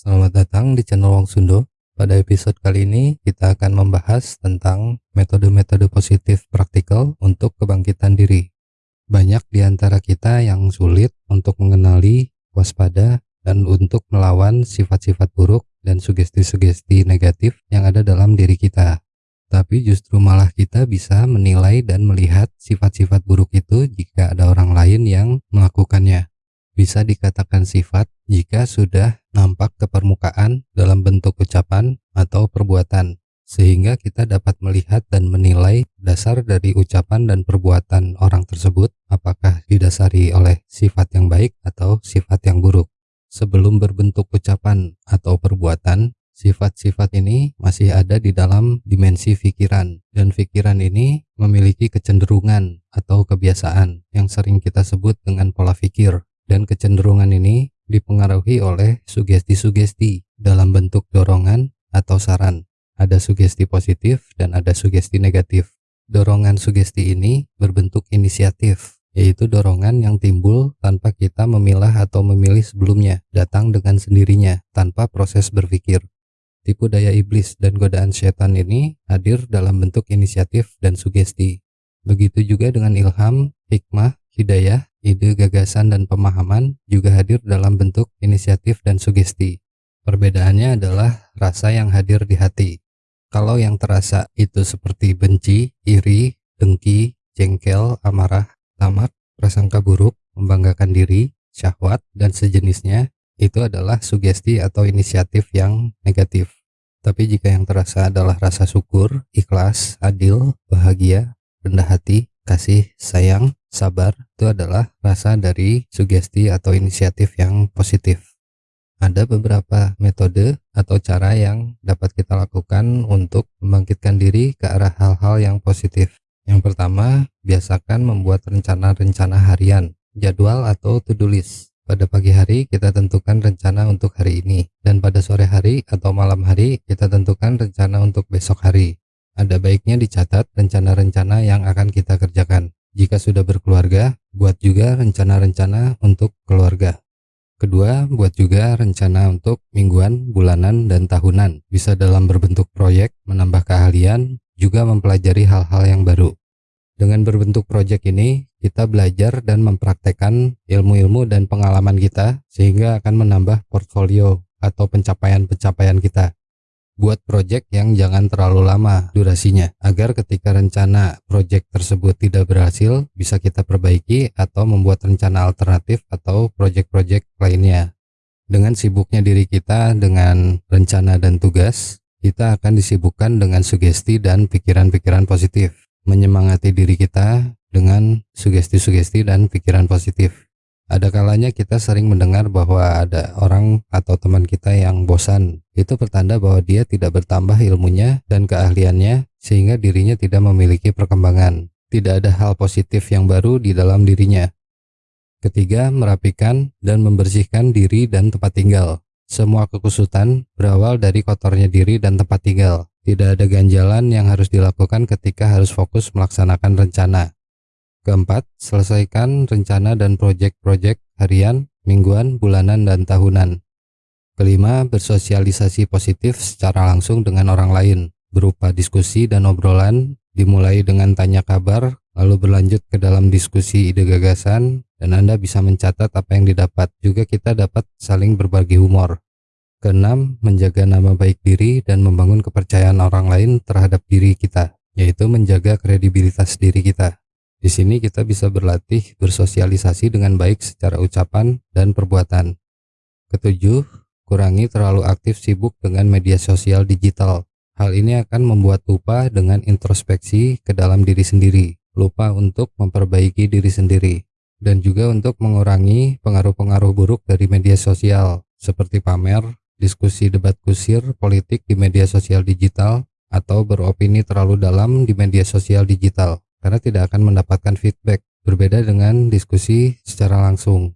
Selamat datang di channel Wong Sundo. Pada episode kali ini kita akan membahas tentang metode-metode positif praktikal untuk kebangkitan diri. Banyak di antara kita yang sulit untuk mengenali, waspada, dan untuk melawan sifat-sifat buruk dan sugesti-sugesti negatif yang ada dalam diri kita. Tapi justru malah kita bisa menilai dan melihat sifat-sifat buruk itu jika ada orang lain yang melakukannya bisa dikatakan sifat jika sudah nampak ke permukaan dalam bentuk ucapan atau perbuatan, sehingga kita dapat melihat dan menilai dasar dari ucapan dan perbuatan orang tersebut apakah didasari oleh sifat yang baik atau sifat yang buruk. Sebelum berbentuk ucapan atau perbuatan, sifat-sifat ini masih ada di dalam dimensi pikiran, dan pikiran ini memiliki kecenderungan atau kebiasaan yang sering kita sebut dengan pola pikir dan kecenderungan ini dipengaruhi oleh sugesti-sugesti dalam bentuk dorongan atau saran. Ada sugesti positif dan ada sugesti negatif. Dorongan sugesti ini berbentuk inisiatif, yaitu dorongan yang timbul tanpa kita memilah atau memilih sebelumnya, datang dengan sendirinya, tanpa proses berpikir. Tipu daya iblis dan godaan setan ini hadir dalam bentuk inisiatif dan sugesti. Begitu juga dengan ilham, hikmah, hidayah, ide, gagasan, dan pemahaman juga hadir dalam bentuk inisiatif dan sugesti. Perbedaannya adalah rasa yang hadir di hati. Kalau yang terasa itu seperti benci, iri, dengki, jengkel, amarah, tamak, prasangka buruk, membanggakan diri, syahwat, dan sejenisnya, itu adalah sugesti atau inisiatif yang negatif. Tapi jika yang terasa adalah rasa syukur, ikhlas, adil, bahagia, rendah hati, kasih, sayang, sabar itu adalah rasa dari sugesti atau inisiatif yang positif. Ada beberapa metode atau cara yang dapat kita lakukan untuk membangkitkan diri ke arah hal-hal yang positif. Yang pertama, biasakan membuat rencana-rencana harian, jadwal atau to-do list. Pada pagi hari kita tentukan rencana untuk hari ini dan pada sore hari atau malam hari kita tentukan rencana untuk besok hari. Ada baiknya dicatat rencana-rencana yang akan kita kerjakan. Jika sudah berkeluarga, buat juga rencana-rencana untuk keluarga. Kedua, buat juga rencana untuk mingguan, bulanan, dan tahunan. Bisa dalam berbentuk proyek, menambah keahlian, juga mempelajari hal-hal yang baru. Dengan berbentuk proyek ini, kita belajar dan mempraktekkan ilmu-ilmu dan pengalaman kita sehingga akan menambah portfolio atau pencapaian-pencapaian kita buat project yang jangan terlalu lama durasinya agar ketika rencana project tersebut tidak berhasil bisa kita perbaiki atau membuat rencana alternatif atau project-project lainnya. Dengan sibuknya diri kita dengan rencana dan tugas kita akan disibukkan dengan sugesti dan pikiran-pikiran positif. Menyemangati diri kita dengan sugesti-sugesti dan pikiran positif ada kalanya kita sering mendengar bahwa ada orang atau teman kita yang bosan. Itu pertanda bahwa dia tidak bertambah ilmunya dan keahliannya sehingga dirinya tidak memiliki perkembangan. Tidak ada hal positif yang baru di dalam dirinya. Ketiga, merapikan dan membersihkan diri dan tempat tinggal. Semua kekusutan berawal dari kotornya diri dan tempat tinggal. Tidak ada ganjalan yang harus dilakukan ketika harus fokus melaksanakan rencana. Keempat, selesaikan rencana dan proyek-proyek harian, mingguan, bulanan, dan tahunan. Kelima, bersosialisasi positif secara langsung dengan orang lain, berupa diskusi dan obrolan, dimulai dengan tanya kabar, lalu berlanjut ke dalam diskusi ide gagasan, dan Anda bisa mencatat apa yang didapat. Juga kita dapat saling berbagi humor. Keenam, menjaga nama baik diri dan membangun kepercayaan orang lain terhadap diri kita, yaitu menjaga kredibilitas diri kita. Di sini kita bisa berlatih bersosialisasi dengan baik secara ucapan dan perbuatan. Ketujuh, kurangi terlalu aktif sibuk dengan media sosial digital. Hal ini akan membuat lupa dengan introspeksi ke dalam diri sendiri, lupa untuk memperbaiki diri sendiri, dan juga untuk mengurangi pengaruh-pengaruh buruk dari media sosial, seperti pamer, diskusi debat kusir politik di media sosial digital, atau beropini terlalu dalam di media sosial digital karena tidak akan mendapatkan feedback berbeda dengan diskusi secara langsung.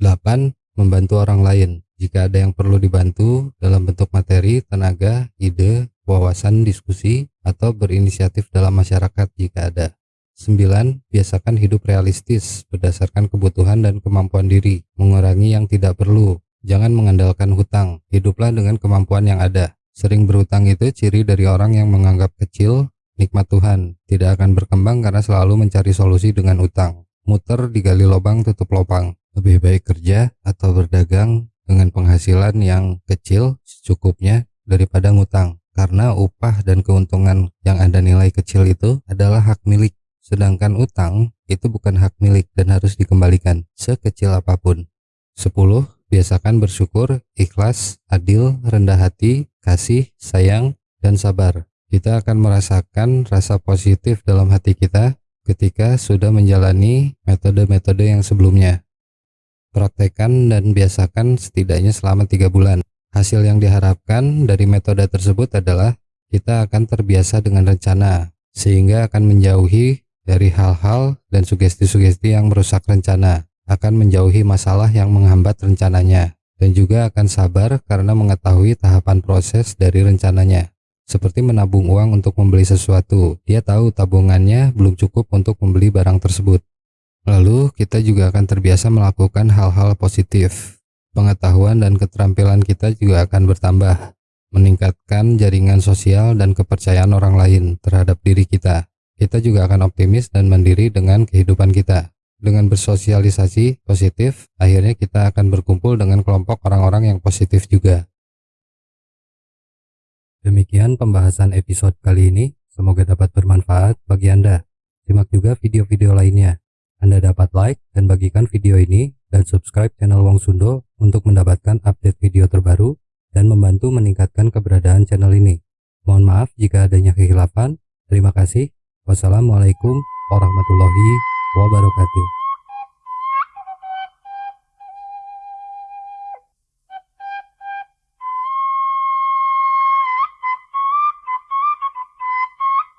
8. Membantu orang lain. Jika ada yang perlu dibantu dalam bentuk materi, tenaga, ide, wawasan, diskusi, atau berinisiatif dalam masyarakat jika ada. 9. Biasakan hidup realistis berdasarkan kebutuhan dan kemampuan diri, mengurangi yang tidak perlu, Jangan mengandalkan hutang, hiduplah dengan kemampuan yang ada. Sering berhutang itu ciri dari orang yang menganggap kecil nikmat Tuhan, tidak akan berkembang karena selalu mencari solusi dengan utang. Muter digali lubang tutup lubang. Lebih baik kerja atau berdagang dengan penghasilan yang kecil secukupnya daripada ngutang. Karena upah dan keuntungan yang Anda nilai kecil itu adalah hak milik. Sedangkan utang itu bukan hak milik dan harus dikembalikan sekecil apa pun. 10 Biasakan bersyukur, ikhlas, adil, rendah hati, kasih, sayang, dan sabar. Kita akan merasakan rasa positif dalam hati kita ketika sudah menjalani metode-metode yang sebelumnya. Praktekan dan biasakan setidaknya selama tiga bulan. Hasil yang diharapkan dari metode tersebut adalah kita akan terbiasa dengan rencana, sehingga akan menjauhi dari hal-hal dan sugesti-sugesti yang merusak rencana akan menjauhi masalah yang menghambat rencananya dan juga akan sabar karena mengetahui tahapan proses dari rencananya. Seperti menabung uang untuk membeli sesuatu, dia tahu tabungannya belum cukup untuk membeli barang tersebut. Lalu, kita juga akan terbiasa melakukan hal-hal positif. Pengetahuan dan keterampilan kita juga akan bertambah, meningkatkan jaringan sosial dan kepercayaan orang lain terhadap diri kita. Kita juga akan optimis dan mandiri dengan kehidupan kita. Dengan bersosialisasi positif, akhirnya kita akan berkumpul dengan kelompok orang-orang yang positif juga. Demikian pembahasan episode kali ini, semoga dapat bermanfaat bagi Anda. Simak juga video-video lainnya. Anda dapat like dan bagikan video ini dan subscribe channel Wong Sundo untuk mendapatkan update video terbaru dan membantu meningkatkan keberadaan channel ini. Mohon maaf jika adanya kehilafan. Terima kasih. Wassalamualaikum warahmatullahi wabarakatuh